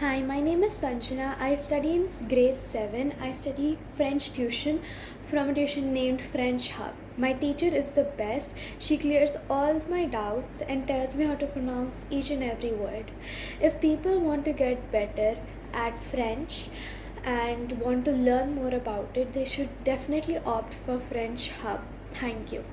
Hi, my name is Sanjana. I study in grade 7. I study French tuition from a tuition named French Hub. My teacher is the best. She clears all my doubts and tells me how to pronounce each and every word. If people want to get better at French and want to learn more about it, they should definitely opt for French Hub. Thank you.